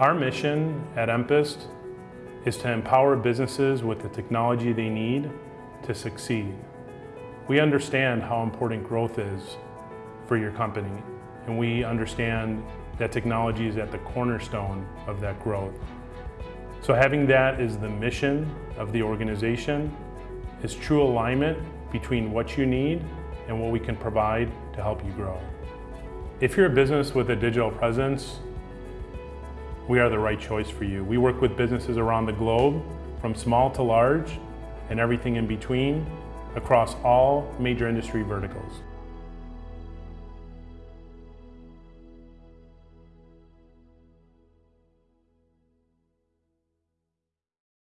Our mission at Empist is to empower businesses with the technology they need to succeed. We understand how important growth is for your company, and we understand that technology is at the cornerstone of that growth. So having that as the mission of the organization is true alignment between what you need and what we can provide to help you grow. If you're a business with a digital presence, we are the right choice for you. We work with businesses around the globe, from small to large, and everything in between, across all major industry verticals.